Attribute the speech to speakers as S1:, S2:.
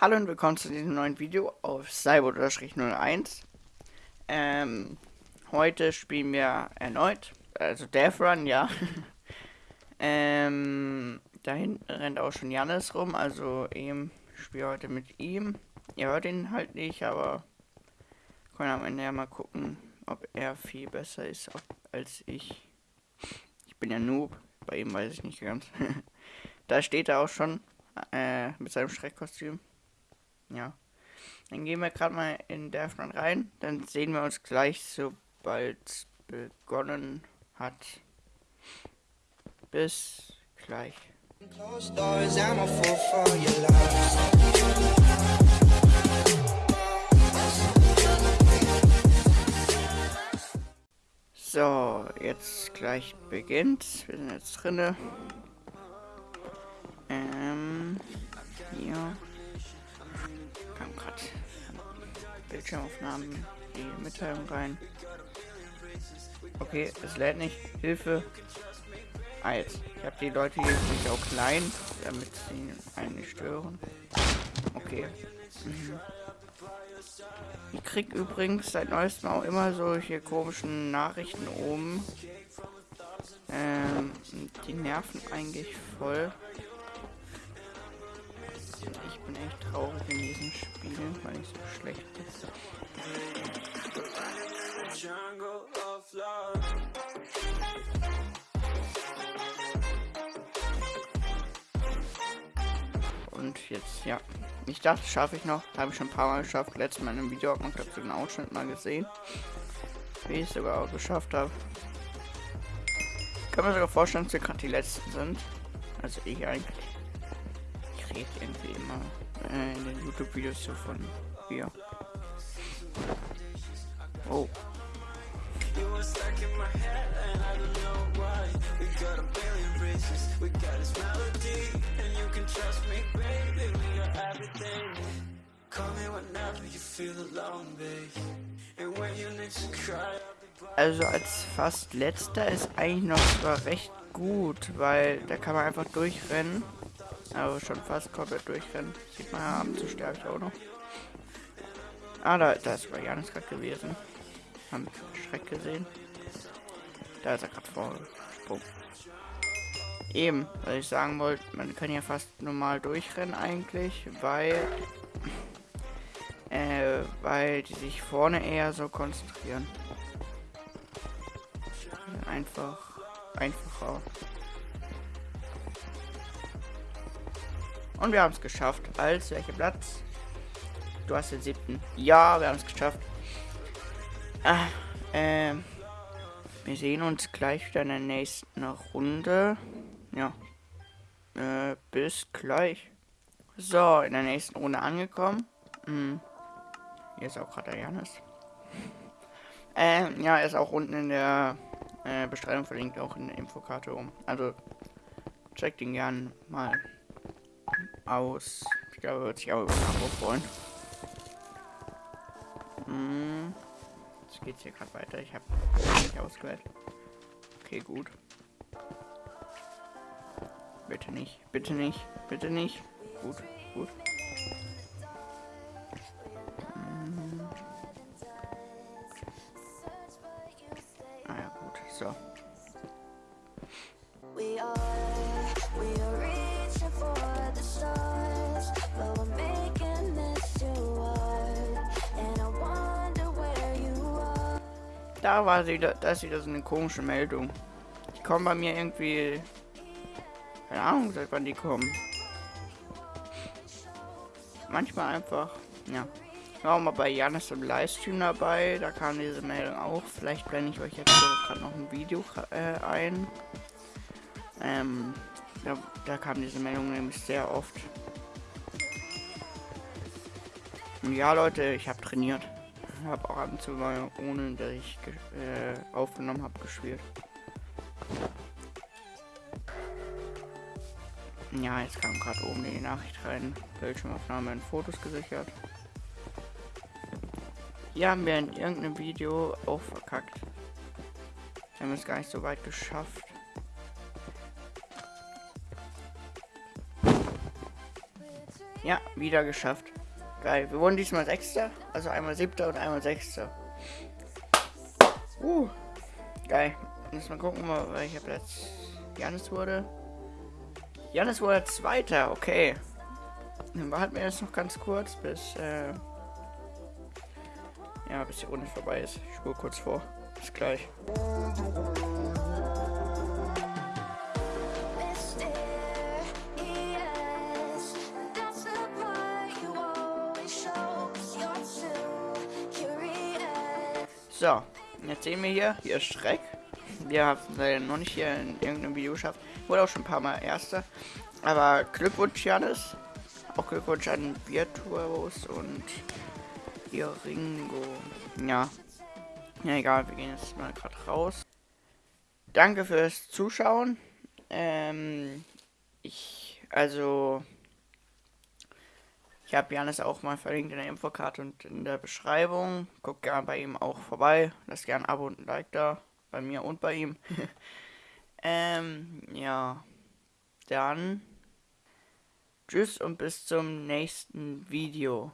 S1: Hallo und willkommen zu diesem neuen Video auf Cyber-01. Ähm, heute spielen wir erneut, also Death Run, ja. ähm, da hinten rennt auch schon Janis rum, also eben spiele heute mit ihm. Ihr hört ihn halt nicht, aber können am Ende ja mal gucken, ob er viel besser ist als ich. Ich bin ja Noob, bei ihm weiß ich nicht ganz. da steht er auch schon äh, mit seinem Schreckkostüm. Ja. Dann gehen wir gerade mal in Deathman rein. Dann sehen wir uns gleich, sobald es begonnen hat. Bis gleich. So, jetzt gleich beginnt. Wir sind jetzt drinne. Ähm, hier. Bildschirmaufnahmen die Mitteilung rein. Okay, es lädt nicht. Hilfe. Ah, jetzt. Ich habe die Leute hier nicht auch klein, damit sie einen nicht stören. Okay. Mhm. Ich krieg übrigens seit neuestem auch immer solche komischen Nachrichten oben. Ähm, die nerven eigentlich voll. Ich bin echt traurig in diesen Spielen, weil ich so schlecht bin. Und jetzt, ja. Ich dachte, schaffe ich noch. Habe ich schon ein paar Mal geschafft. Letztes Mal in einem Video und habe den Ausschnitt mal gesehen. Wie ich es sogar auch geschafft habe. Kann man sogar vorstellen, dass wir gerade die letzten sind. Also ich eigentlich rede irgendwie immer äh, in den YouTube-Videos so von wir. Oh. Also als fast letzter ist eigentlich noch sogar recht gut, weil da kann man einfach durchrennen. Aber schon fast komplett durchrennen. Sieht man ja ab zu stärkt auch noch. Ah, da, da ist Janis gerade gewesen. Haben Schreck gesehen. Da ist er gerade vorgesprungen. Eben, was ich sagen wollte, man kann ja fast normal durchrennen eigentlich, weil äh, weil die sich vorne eher so konzentrieren. Einfach einfacher. Und wir haben es geschafft. Als welcher Platz? Du hast den siebten. Ja, wir haben es geschafft. Ah, ähm, wir sehen uns gleich wieder in der nächsten Runde. Ja. Äh, bis gleich. So, in der nächsten Runde angekommen. Hm. Hier ist auch gerade der Janis. Ähm, ja, er ist auch unten in der äh, Beschreibung verlinkt, auch in der Infokarte um. Also, checkt ihn gern mal aus. Ich glaube, wird sich auch über Abo freuen. Hm. Jetzt geht's hier gerade weiter. Ich habe nicht ausgewählt. Okay, gut. Bitte nicht, bitte nicht, bitte nicht. Gut, gut. Hm. Ah ja, gut, so. Da war sie, da ist wieder so eine komische Meldung. Die kommen bei mir irgendwie. Keine Ahnung, seit wann die kommen. Manchmal einfach, ja. Ich war auch mal bei Janis im Livestream dabei, da kam diese Meldung auch. Vielleicht blende ich euch jetzt gerade noch ein Video äh, ein. Ähm, da, da kam diese Meldung nämlich sehr oft. Und ja, Leute, ich habe trainiert habe auch ab und zu mal, ohne dass ich äh, aufgenommen habe, gespielt. Ja, jetzt kam gerade oben die Nachricht rein. Bildschirmaufnahme in Fotos gesichert. Hier haben wir in irgendeinem Video auch verkackt. Wir haben es gar nicht so weit geschafft. Ja, wieder geschafft. Geil. Wir wurden diesmal Sechster. Also einmal Siebter und einmal Sechster. Uh. Geil. Jetzt mal gucken, welcher Platz Janis wurde. Janis wurde Zweiter. Okay. Dann warten wir jetzt noch ganz kurz, bis... Äh ja, bis die Runde vorbei ist. Ich spule kurz vor. Bis gleich. So, jetzt sehen wir hier, hier ist Schreck. Wir haben leider noch nicht hier in irgendeinem Video geschafft. Wurde auch schon ein paar Mal Erster. Aber Glückwunsch, Janis. Auch Glückwunsch an Virtuos und hier Ringo. Ja. Ja, egal, wir gehen jetzt mal gerade raus. Danke fürs Zuschauen. Ähm, ich, also, ich habe Janis auch mal verlinkt in der Infokarte und in der Beschreibung. Guckt gerne bei ihm auch vorbei. Lasst gerne ein Abo und ein Like da. Bei mir und bei ihm. ähm, ja. Dann. Tschüss und bis zum nächsten Video.